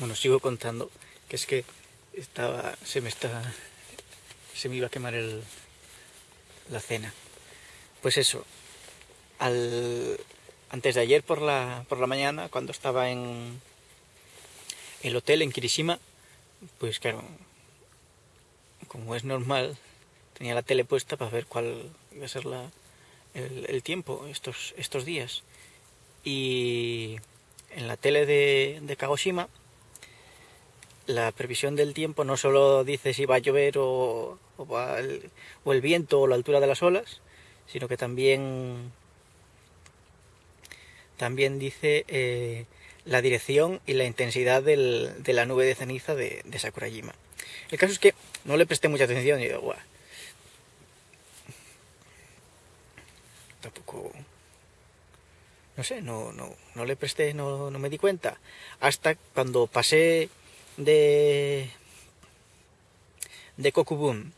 Bueno, sigo contando, que es que estaba, se me está, se me iba a quemar el, la cena. Pues eso, al, antes de ayer por la, por la mañana, cuando estaba en el hotel en Kirishima, pues claro, como es normal, tenía la tele puesta para ver cuál iba a ser la, el, el tiempo estos, estos días. Y en la tele de, de Kagoshima, la previsión del tiempo no solo dice si va a llover o, o, el, o, el, viento o la altura de las olas, sino que también, también dice eh, la dirección y la intensidad del, de la nube de ceniza de, de, Sakurajima. El caso es que no le presté mucha atención y digo, Buah, tampoco no sé, no, no, no le presté, no, no, me di cuenta. Hasta cuando pasé de, de Kokubun,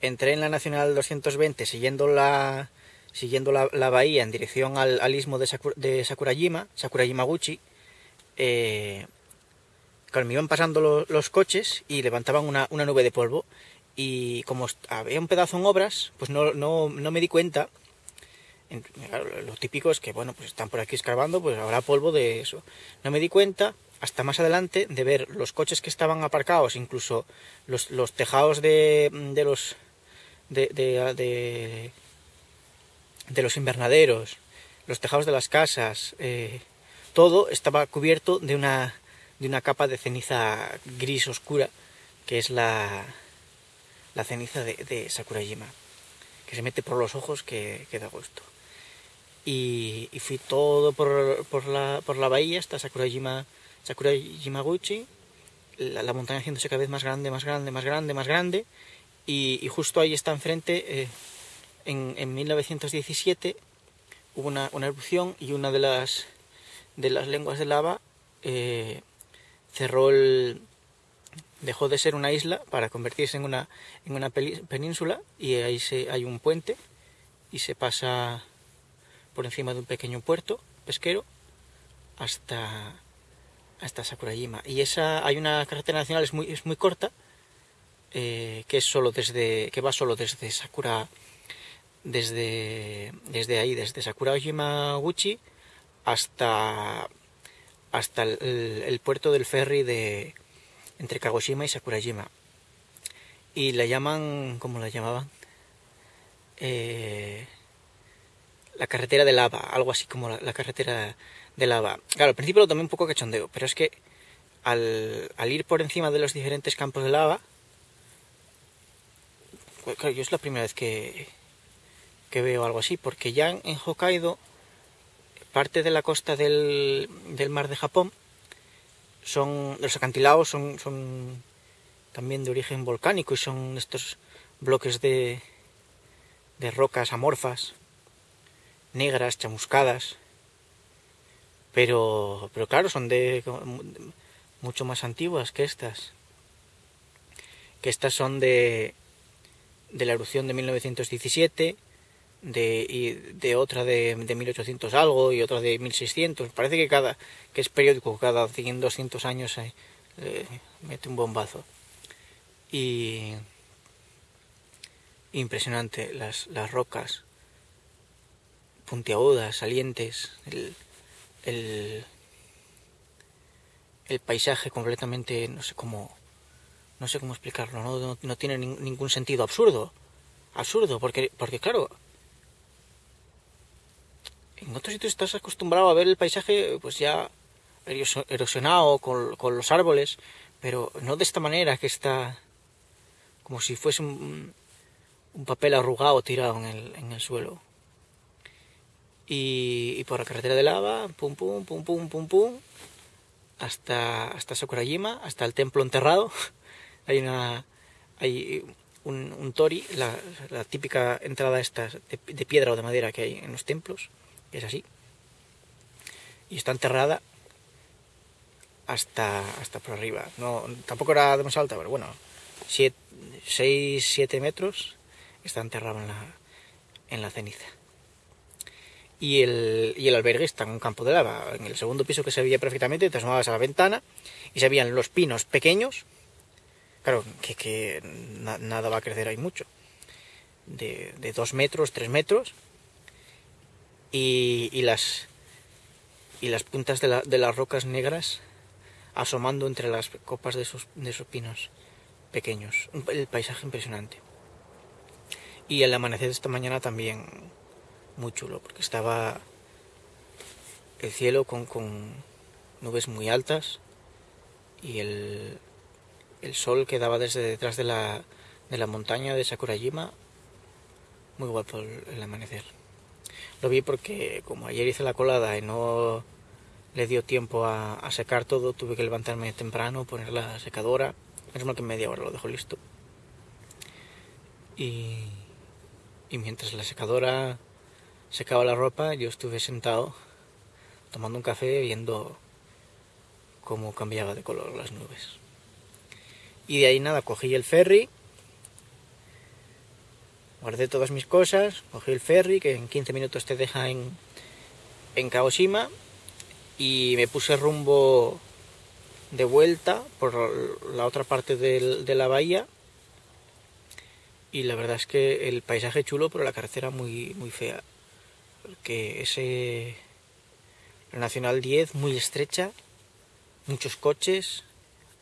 entré en la Nacional 220 siguiendo la, siguiendo la, la bahía en dirección al, al istmo de, Sakur, de, Sakurajima, Sakurajimaguchi, eh, me iban pasando los, los coches y levantaban una, una, nube de polvo. Y como había un pedazo en obras, pues no, no, no me di cuenta lo típico es que, bueno, pues están por aquí escarbando, pues habrá polvo de eso. No me di cuenta hasta más adelante de ver los coches que estaban aparcados, incluso los, tejados de, de los de, de, de, los invernaderos, los tejados de las casas, eh, todo estaba cubierto de una, de una capa de ceniza gris oscura, que es la, la ceniza de, de Sakurajima, que se mete por los ojos que, que da gusto y, y fui todo por, por, la, por la bahía hasta Sakurajima, Sakurajimaguchi, la, la, montaña haciéndose cada vez más grande, más grande, más grande, más grande, y, y justo ahí está enfrente, eh, en, en, 1917, hubo una, una, erupción y una de las, de las lenguas de lava eh, cerró el, dejó de ser una isla para convertirse en una, en una península y ahí se, hay un puente y se pasa por encima de un pequeño puerto pesquero hasta, hasta Sakurajima. Y esa hay una carretera nacional, es muy, es muy corta, eh, que es solo desde. que va solo desde Sakura. desde. desde ahí, desde Sakurajima Guchi hasta. hasta el puerto del ferry de. entre Kagoshima y Sakurajima. Y la llaman. ¿cómo la llamaban? Eh, la carretera de lava, algo así como la, carretera de lava. Claro, al principio lo tomé un poco cachondeo, pero es que al, ir por encima de los diferentes campos de lava, pues, yo es la primera vez que, que veo algo así, porque ya en, en Hokkaido, parte de la costa del, del mar de Japón, son los acantilados son, son también de origen volcánico y son estos bloques de, de rocas amorfas negras, chamuscadas, pero, pero claro, son de mucho más antiguas que estas, que estas son de, de la erupción de 1917, de, y de otra de, de 1800 algo y otra de 1600. Parece que cada que es periódico, cada 100, 200 años eh, mete un bombazo. Y impresionante las, las rocas puntiagudas, salientes, el, el, paisaje completamente, no sé cómo, no sé cómo explicarlo, no, no, tiene ni, ningún sentido, absurdo, absurdo, porque, porque claro, en otros sitios estás acostumbrado a ver el paisaje pues ya erosionado con, con los árboles, pero no de esta manera que está como si fuese un, un papel arrugado tirado en el, en el suelo y, y, por la carretera de lava, pum pum, pum pum, pum pum, hasta, hasta Sakurajima, hasta el templo enterrado. hay una hay un, un tori, la, típica entrada esta de, piedra o de madera que hay en los templos, es así. Y está enterrada hasta, hasta por arriba. No, tampoco era demasiado alta, pero bueno, 6-7 metros está enterrado en la, en la ceniza. Y el, y el albergue está en un campo de lava. En el segundo piso que se veía perfectamente, te asomabas a la ventana y se veían los pinos pequeños. Claro, que, que nada va a crecer ahí mucho. De, de dos metros, tres metros. Y, y, las, y las puntas de, la, de, las rocas negras asomando entre las copas de esos, de esos pinos pequeños. El paisaje impresionante. Y el amanecer de esta mañana también muy chulo, porque estaba el cielo con, con nubes muy altas y el, el sol que daba desde detrás de la, de la montaña de Sakurajima. Muy guapo el, amanecer. Lo vi porque como ayer hice la colada y no le dio tiempo a, secar todo, tuve que levantarme temprano, poner la secadora. Es mal que media hora lo dejo listo. Y, y mientras la secadora secaba la ropa, yo estuve sentado tomando un café viendo cómo cambiaba de color las nubes. Y de ahí nada, cogí el ferry, guardé todas mis cosas, cogí el ferry que en 15 minutos te deja en, en Kagoshima y me puse rumbo de vuelta por la otra parte de la bahía y la verdad es que el paisaje chulo pero la carretera muy, muy fea porque ese la Nacional 10 muy estrecha, muchos coches,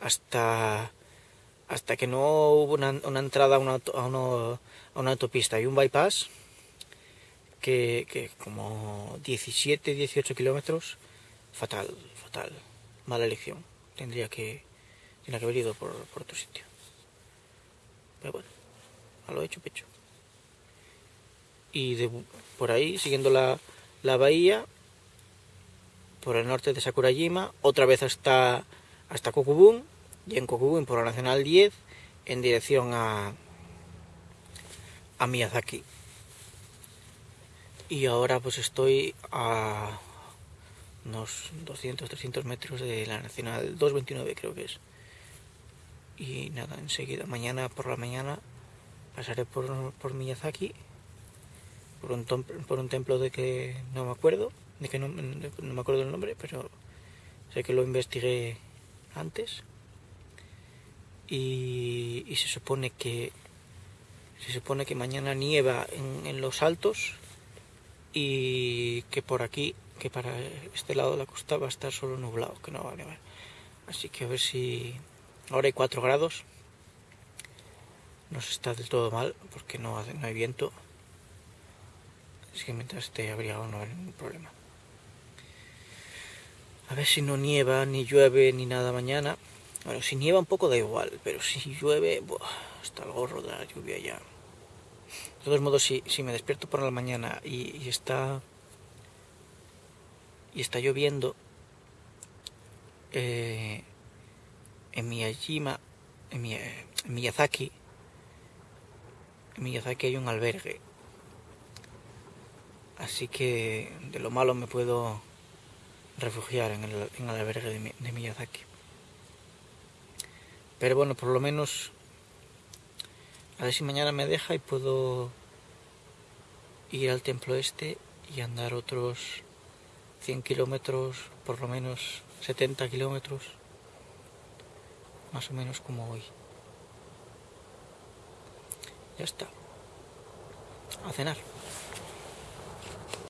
hasta hasta que no hubo una, una entrada a una, a, una, a una, autopista y un bypass que, que como 17, 18 kilómetros, fatal, fatal, mala elección. Tendría que, tendría que haber ido por, por otro sitio. Pero bueno, a lo hecho, pecho y por ahí, siguiendo la, la, bahía, por el norte de Sakurajima, otra vez hasta, hasta Kokubun, y en Kokubun por la Nacional 10, en dirección a, a Miyazaki. Y ahora pues estoy a unos 200, 300 metros de la Nacional 229 creo que es. Y nada, enseguida, mañana por la mañana pasaré por, por Miyazaki por un, por un templo de que no me acuerdo, de que no, me acuerdo el nombre, pero sé que lo investigué antes. Y, y, se supone que se supone que mañana nieva en, en, los altos y que por aquí, que para este lado de la costa va a estar solo nublado, que no va a nevar. Así que a ver si ahora hay 4 grados. No se está del todo mal porque no, no hay viento. Así que mientras esté abrigado no hay ningún problema. A ver si no nieva, ni llueve, ni nada mañana. Bueno, si nieva un poco da igual, pero si llueve, hasta el gorro de la lluvia ya. De todos modos, si, si me despierto por la mañana y, está y está lloviendo, eh, en Miyajima, en, mi, en Miyazaki, en Miyazaki hay un albergue Así que de lo malo me puedo refugiar en el, en albergue de, de Miyazaki. Pero bueno, por lo menos a ver si mañana me deja y puedo ir al templo este y andar otros 100 kilómetros, por lo menos 70 kilómetros, más o menos como hoy. Ya está. A cenar.